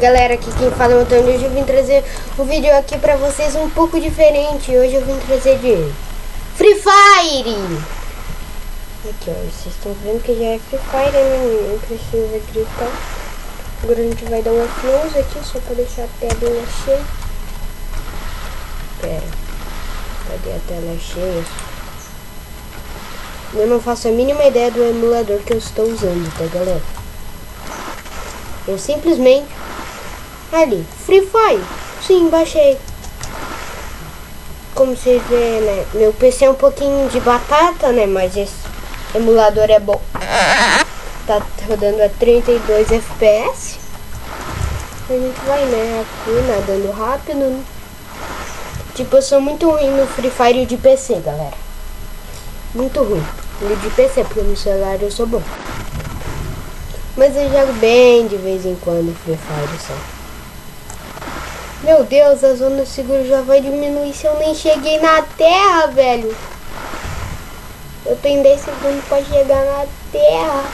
Galera, aqui quem fala é o Antônio. Hoje eu vim trazer um vídeo aqui pra vocês um pouco diferente. Hoje eu vim trazer de Free Fire. Aqui ó, vocês estão vendo que já é Free Fire, né? Não precisa gritar. Agora a gente vai dar um F11 aqui só pra deixar a tela cheia. Pera, cadê a tela cheia? Eu não faço a mínima ideia do emulador que eu estou usando, tá galera? Eu simplesmente... Ali, Free Fire. Sim, baixei. Como vocês vê, né? Meu PC é um pouquinho de batata, né? Mas esse emulador é bom. Tá rodando a 32 FPS. A gente vai, né? Aqui, nadando rápido. Né? Tipo, eu sou muito ruim no Free Fire de PC, galera. Muito ruim. No de PC, porque no celular eu sou bom. Mas eu jogo bem de vez em quando Free Fire só. Meu Deus, a zona segura já vai diminuir se eu nem cheguei na terra, velho. Eu tenho 10 segundos pra chegar na terra.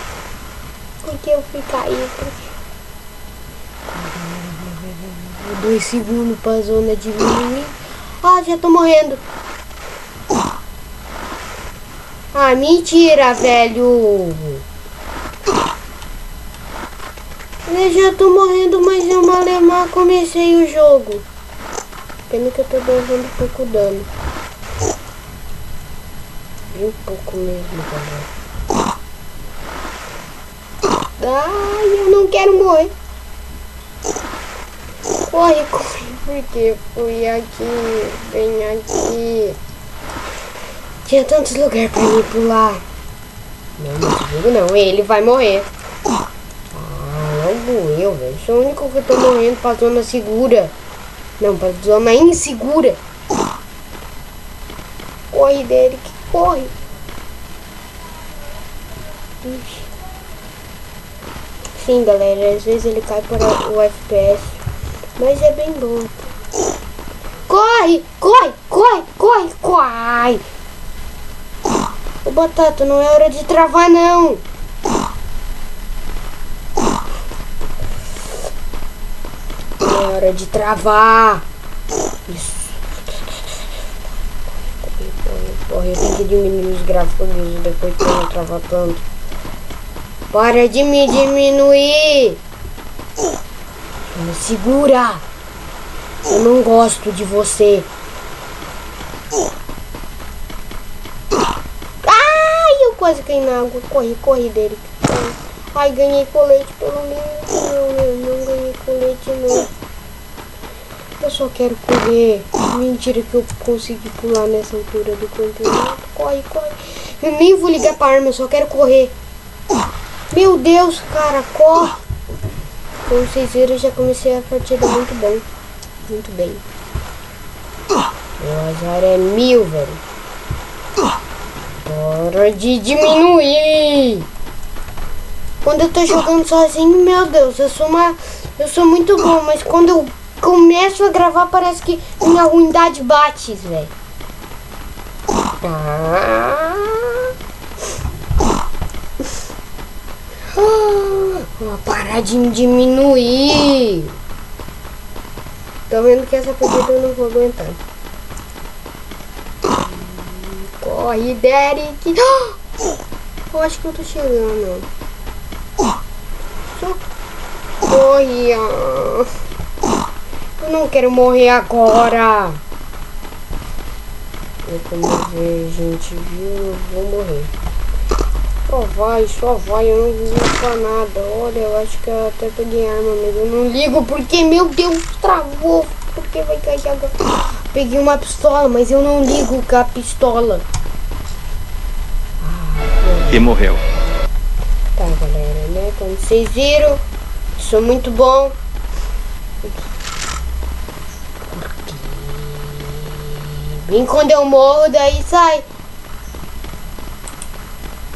Porque eu fui cair. Dois segundos pra zona diminuir. Ah, já tô morrendo. Ah, mentira, velho. Eu já tô morrendo, mas eu malemar comecei o jogo. Pena que eu tô levando pouco dano. Bem pouco mesmo, galera. Ai, eu não quero morrer. Corre, corre, porque fui aqui, vem aqui. Tinha tantos lugares pra ir pular. Não, não, não, ele vai morrer eu, velho. Sou o único que tô morrendo pra zona segura. Não, pra zona insegura. Corre, Derek, corre. Sim, galera, às vezes ele cai para o FPS. Mas é bem bom. Corre, corre, corre, corre, corre. Ô, Batata, não é hora de travar, não. Hora de travar. Isso. Porra, eu tenho que diminuir os gráficos depois que eu não travar tanto. Para de me diminuir. Me segura. Eu não gosto de você. Ai, eu quase caí na água. Corre, corre dele. Ai, ganhei colete pelo menos. Não, não, não ganhei colete não. Eu só quero correr. Mentira que eu consegui pular nessa altura do campeonato. Corre, corre. Eu nem vou ligar pra arma, eu só quero correr. Meu Deus, cara, corre. Como vocês viram, eu já comecei a partida muito bem. Muito bem. Meu azar é mil, velho. Para de diminuir. Quando eu tô jogando sozinho, meu Deus, eu sou uma... Eu sou muito bom, mas quando eu começo a gravar, parece que minha ruindade bate, velho. Ah. Vou parar de diminuir. Tô vendo que essa partida eu não vou aguentar. Corre, Derek. Eu acho que eu tô chegando. Eu não quero morrer agora. Eu como ver, gente viu, vou morrer. Só vai, só vai, eu não ligo pra nada. Olha, eu acho que eu até peguei arma, mas eu não ligo porque, meu Deus, travou. Porque vai cair agora. Peguei uma pistola, mas eu não ligo com a pistola. e morreu. Tá, galera, né? Como vocês viram, sou muito bom. Vem quando eu morro, daí sai.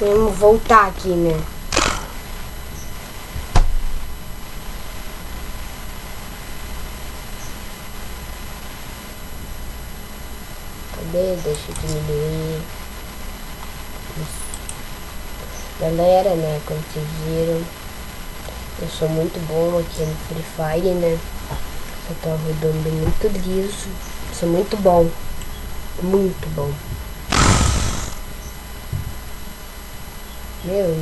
Vamos voltar aqui, né? Cadê? Deixa eu diminuir. Galera, né? Como vocês viram. Eu sou muito bom aqui no Free Fire, né? Eu tô rodando muito liso. Sou muito bom. Muito bom. Meu,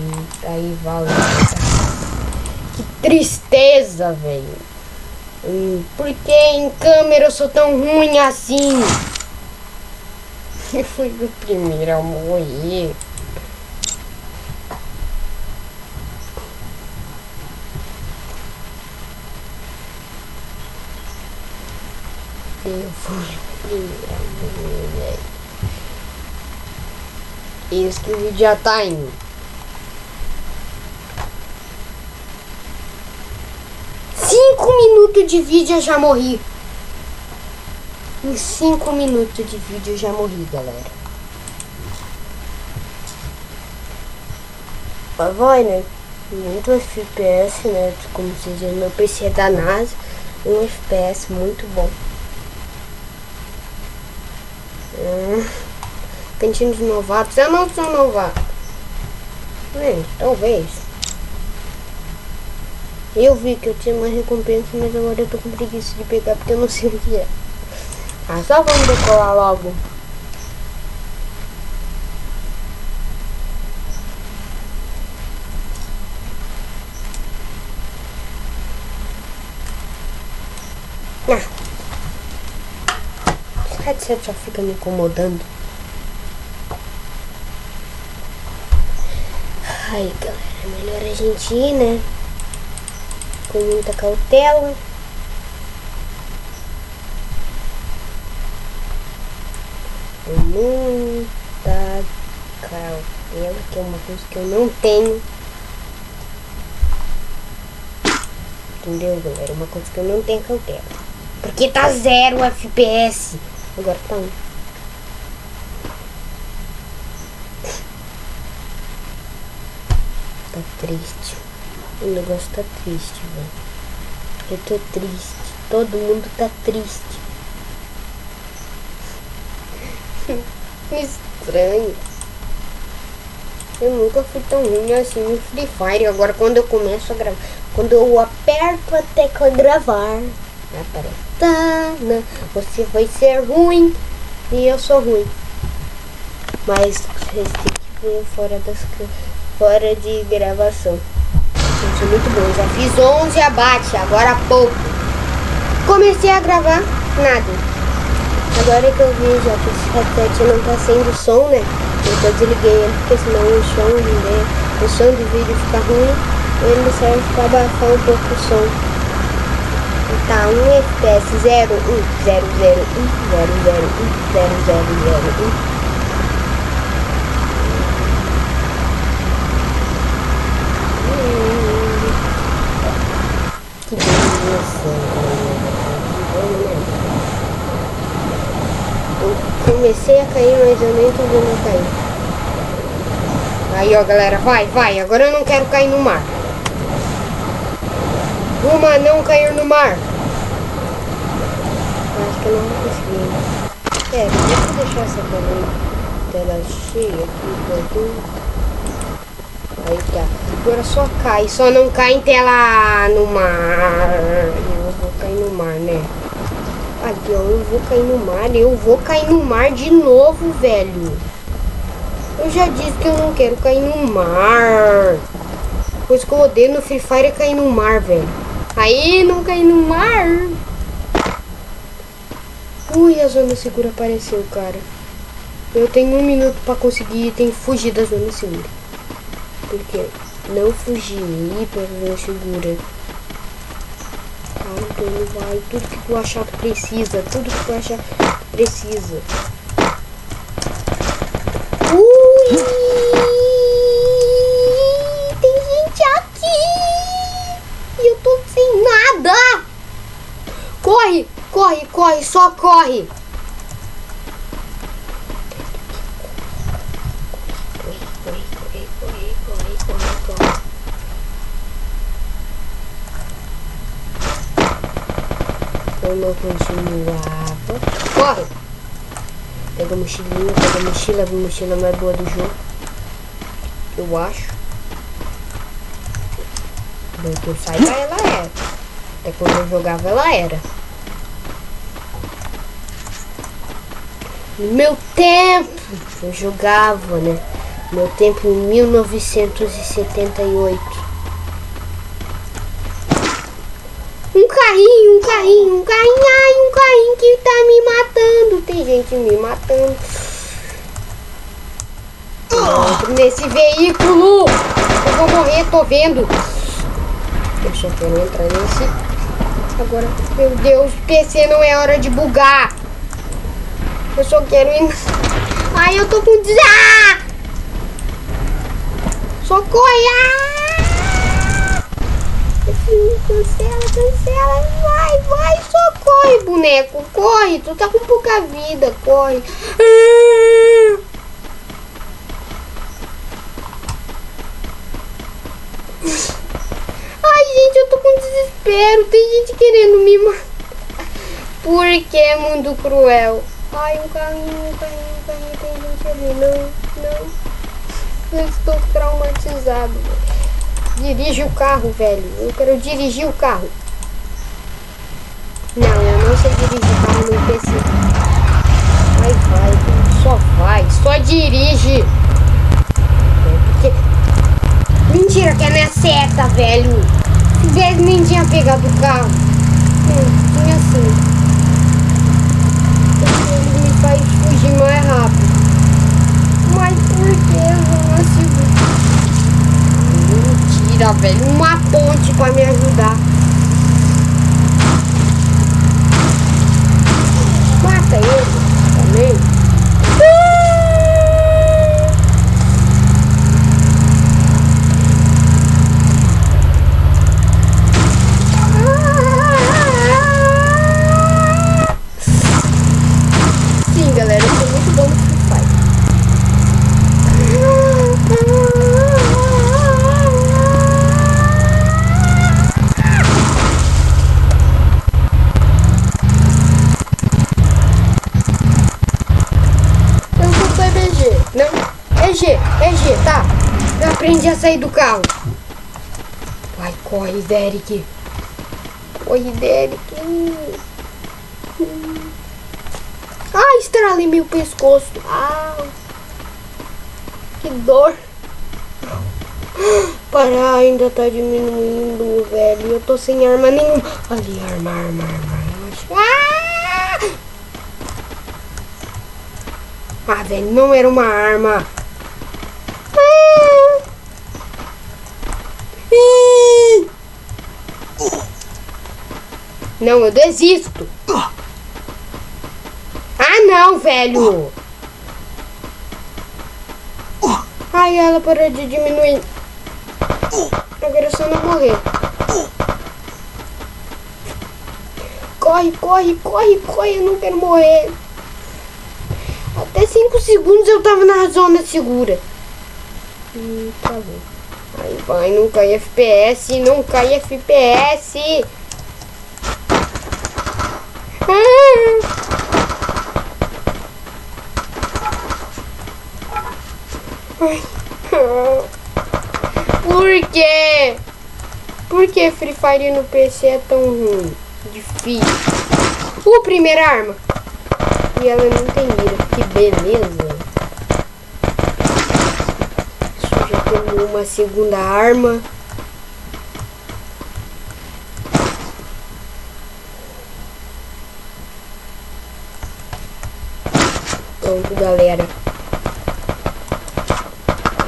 aí vale. Que tristeza, velho. Hum, por que em câmera eu sou tão ruim assim? Eu fui o primeiro a morrer. Eu fui o primeiro velho. O vídeo já tá indo. Cinco minutos de vídeo eu já morri. Em 5 minutos de vídeo eu já morri, galera. Mas vai, né? Muito FPS, né? Como vocês viram, meu PC é da NASA. Um FPS muito bom. Hum, cantinho de novatos. Eu não sou novato. É, talvez. Eu vi que eu tinha uma recompensa, mas agora eu tô com preguiça de pegar porque eu não sei o que é. Ah, só vamos decolar logo. Ah. Esse headset só fica me incomodando. Ai, galera, é melhor a gente ir, né? Com muita cautela. Com muita cautela, que é uma coisa que eu não tenho. Entendeu, galera? Uma coisa que eu não tenho cautela. Porque tá zero FPS. Agora tá um. Tá triste. O negócio tá triste, velho. Eu tô triste. Todo mundo tá triste. Estranho. Eu nunca fui tão ruim assim no Free Fire. Agora quando eu começo a gravar. Quando eu aperto a tecla gravar. Aparece. Tana, você vai ser ruim. E eu sou ruim. Mas vocês têm que ver fora das fora de gravação. Eu sou muito bom. Já fiz 11 abate, agora há pouco. Comecei a gravar, nada. Agora que eu vi já que esse headset não tá sendo som, né? Eu desliguei ele porque senão o som, né? o som do vídeo fica ruim. Ele serve para abafar um pouco o som. Tá 1 um FPS 0, 1, 0, 0, 1, 0, 0, 1, 0, 0, 0, 1. Que beleza, comecei a cair, mas eu nem tô vendo cair. Aí, ó, galera, vai, vai. Agora eu não quero cair no mar. Uma não cair no mar. Acho que eu não vou conseguir. É, deixa deixar essa tela, tela cheia aqui. Aí tá. Agora só cai, só não cai em tela no mar. Eu vou cair no mar, né? Aqui, ó, eu vou cair no mar. Eu vou cair no mar de novo, velho. Eu já disse que eu não quero cair no mar. Coisa que eu odeio no Free Fire é cair no mar, velho. Aí, não cair no mar. Ui, a zona segura apareceu, cara. Eu tenho um minuto pra conseguir tem fugir da zona segura. Porque não fugir pra zona segura. Ah, então vai. Tudo que tu achar que precisa. Tudo que tu achar que precisa. Ui! Corre! Corre, corre, só corre! Eu não continuava. Corre! Pega a mochilinha, pega a mochila, a mochila mais boa do jogo. Eu acho. Do que eu ela era. Até quando eu jogava, ela era. No meu tempo, eu jogava, né? Meu tempo em 1978. Um carrinho, um carrinho, um carrinho, ai, um carrinho que tá me matando. Tem gente me matando. Entro nesse veículo. Eu vou morrer, tô vendo. Eu quero entrar nesse. Agora, meu Deus, PC não é hora de bugar. Eu só quero ir. Ai, eu tô com. Ah! Socorre! Ah! Cancela, cancela. Vai, vai, socorre, boneco. Corre, tu tá com pouca vida. Corre. Ah! Com desespero. Tem gente querendo me matar. Por que mundo cruel? Ai, um carrinho, um carrinho, um carrinho. Tem gente ali. Não, não. Eu estou traumatizado. Dirige o carro, velho. Eu quero dirigir o carro. Não, eu não sei dirigir carro no PC. Vai, vai, só vai. Só dirige. É porque... Mentira que é minha seta, velho. Se nem tinha pegado o carro. Hum, tinha sim faz fugir mais rápido. Mas por que eu não consigo? Mentira, velho. Uma ponte pra me ajudar. Mata ele também. Sair do carro. Vai, corre, Derek. Corre, Derek. Ah, estralei meu pescoço. Ah, que dor. Para, ainda tá diminuindo, velho. Eu tô sem arma nenhuma. Ali, arma, arma, arma. Ah! ah, velho, não era uma arma. Não, eu desisto. Ah, não, velho. Ai, ela parou de diminuir. Agora é só não morrer. Corre, corre, corre, corre. Eu não quero morrer. Até 5 segundos eu tava na zona segura. Hum, tá bom. Aí vai, não cai FPS, não cai FPS. Por quê? Por que Free Fire no PC é tão ruim? Difícil. Uh, primeira arma. E ela não tem mira. Que beleza. Já tem uma segunda arma. Galera.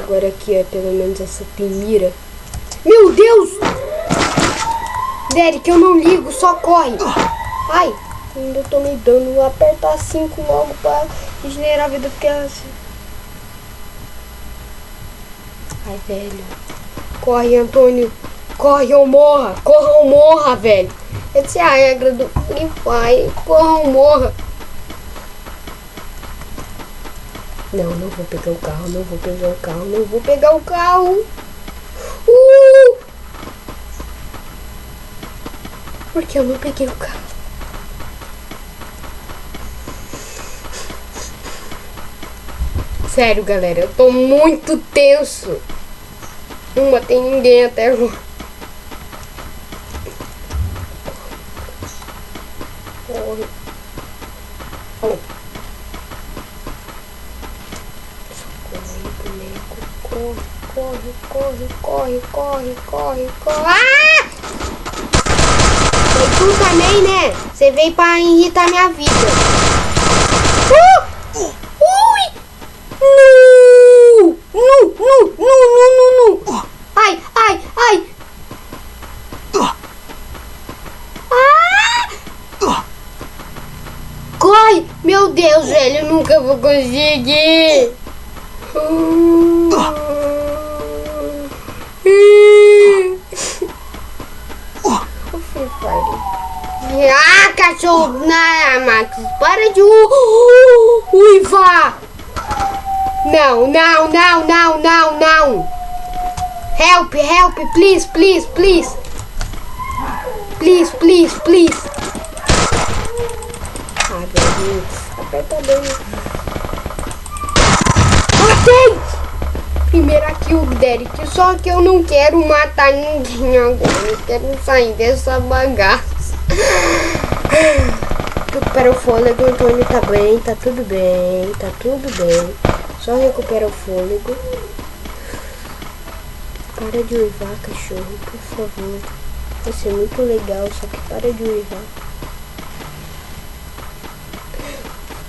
Agora aqui, é pelo menos essa tem. Meu Deus! Derek, eu não ligo, só corre. Ai, ainda tomei dano. Vou apertar 5 logo pra regenerar a vida, porque assim... Ai, velho. Corre, Antônio. Corre ou morra. Corra ou morra, velho. Essa é a regra do Free Fire. Corra ou morra. Não, não vou pegar o carro, não vou pegar o carro, não vou pegar o carro. Uh! Porque eu não peguei o carro. Sério, galera, eu tô muito tenso. Não matei ninguém até agora. corre. Oh. Corre, boneco. Corre, corre, corre, corre, corre, corre. Ah! Foi tu também, né? Você veio pra irritar minha vida. Uh! Ui! Nu! Nu, nu, nu, nu. Ai, ai, ai. Ah! Corre! Meu Deus, velho, eu nunca vou conseguir. Ah, cachorro! Não, Max, para de uivar! Não, não, não, não, não, não! Help, help, please, please, please! Please, please, please! Ah, Deus, aperta bem. Primeira kill, Derek. Só que eu não quero matar ninguém agora. Eu quero sair dessa bagaça. Recupera o fôlego, Antônio. Tá bem, tá tudo bem, tá tudo bem. Só recupera o fôlego. Para de uivar, cachorro, por favor. Vai ser muito legal, só que para de uivar.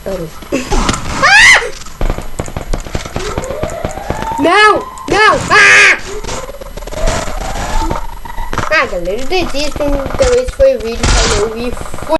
Parou. Não! Não! Ah! Ah, galera, desistam. Então esse foi o vídeo. Falou e fui.